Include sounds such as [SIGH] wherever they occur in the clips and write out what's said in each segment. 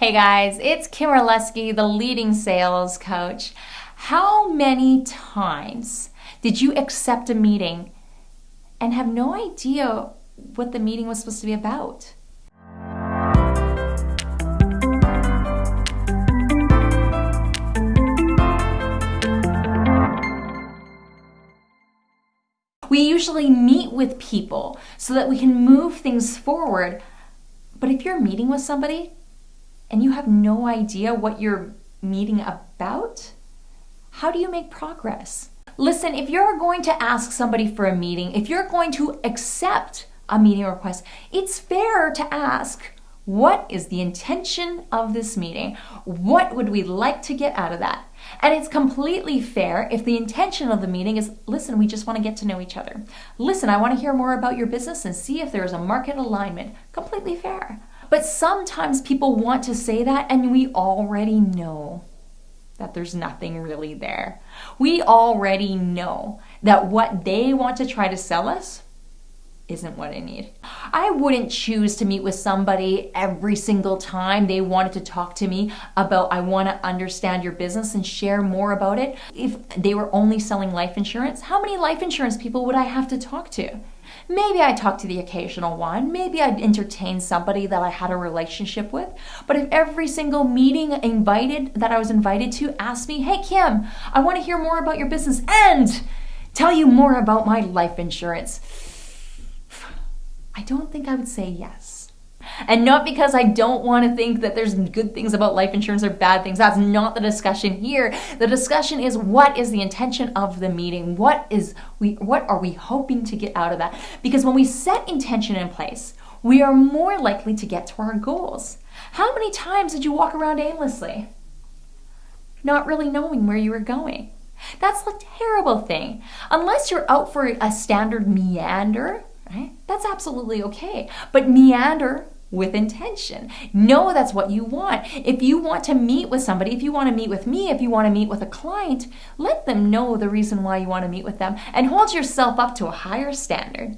Hey guys, it's Kim Orlesky, the leading sales coach. How many times did you accept a meeting and have no idea what the meeting was supposed to be about? We usually meet with people so that we can move things forward. But if you're meeting with somebody and you have no idea what you're meeting about, how do you make progress? Listen, if you're going to ask somebody for a meeting, if you're going to accept a meeting request, it's fair to ask, what is the intention of this meeting? What would we like to get out of that? And it's completely fair if the intention of the meeting is listen, we just want to get to know each other. Listen, I want to hear more about your business and see if there's a market alignment. Completely fair. But sometimes people want to say that and we already know that there's nothing really there. We already know that what they want to try to sell us isn't what I need. I wouldn't choose to meet with somebody every single time they wanted to talk to me about, I want to understand your business and share more about it. If they were only selling life insurance, how many life insurance people would I have to talk to? Maybe I talk to the occasional one. Maybe I'd entertain somebody that I had a relationship with. But if every single meeting invited that I was invited to asked me, hey, Kim, I want to hear more about your business and tell you more about my life insurance, I don't think I would say yes. And not because I don't want to think that there's good things about life insurance or bad things. That's not the discussion here. The discussion is what is the intention of the meeting? What is we what are we hoping to get out of that? Because when we set intention in place, we are more likely to get to our goals. How many times did you walk around aimlessly? Not really knowing where you were going. That's a terrible thing. Unless you're out for a standard meander, right? That's absolutely okay. But meander with intention. Know that's what you want. If you want to meet with somebody, if you want to meet with me, if you want to meet with a client, let them know the reason why you want to meet with them and hold yourself up to a higher standard.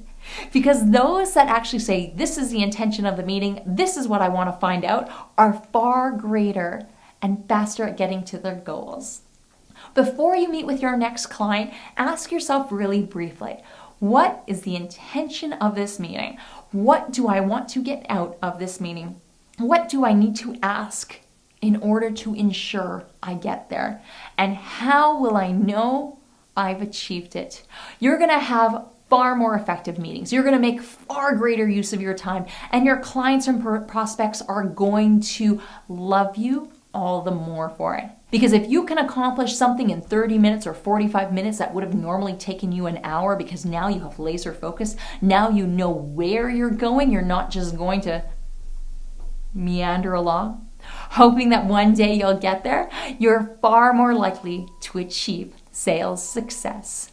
Because those that actually say, this is the intention of the meeting, this is what I want to find out, are far greater and faster at getting to their goals. Before you meet with your next client, ask yourself really briefly, what is the intention of this meeting? What do I want to get out of this meeting? What do I need to ask in order to ensure I get there? And how will I know I've achieved it? You're gonna have far more effective meetings. You're going to make far greater use of your time, and your clients and prospects are going to love you all the more for it. Because if you can accomplish something in 30 minutes or 45 minutes that would have normally taken you an hour because now you have laser focus, now you know where you're going, you're not just going to meander along, [LAUGHS] hoping that one day you'll get there, you're far more likely to achieve sales success.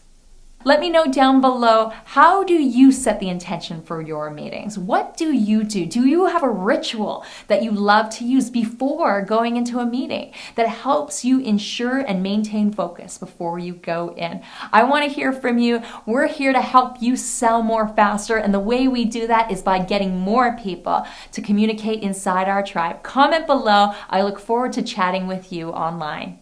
Let me know down below, how do you set the intention for your meetings? What do you do? Do you have a ritual that you love to use before going into a meeting that helps you ensure and maintain focus before you go in? I want to hear from you. We're here to help you sell more faster, and the way we do that is by getting more people to communicate inside our tribe. Comment below. I look forward to chatting with you online.